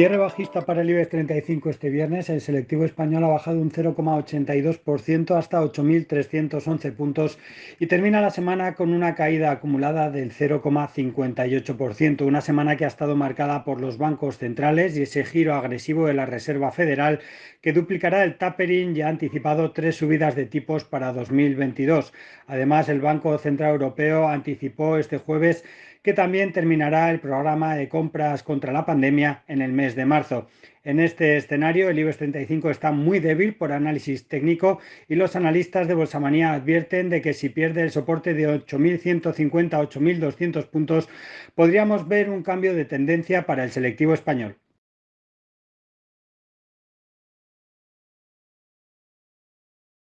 Cierre bajista para el IBEX 35 este viernes. El selectivo español ha bajado un 0,82% hasta 8.311 puntos y termina la semana con una caída acumulada del 0,58%. Una semana que ha estado marcada por los bancos centrales y ese giro agresivo de la Reserva Federal que duplicará el tapering y ha anticipado tres subidas de tipos para 2022. Además, el Banco Central Europeo anticipó este jueves que también terminará el programa de compras contra la pandemia en el mes de marzo. En este escenario, el IBEX 35 está muy débil por análisis técnico y los analistas de Bolsamanía advierten de que si pierde el soporte de 8.150 8.200 puntos, podríamos ver un cambio de tendencia para el selectivo español.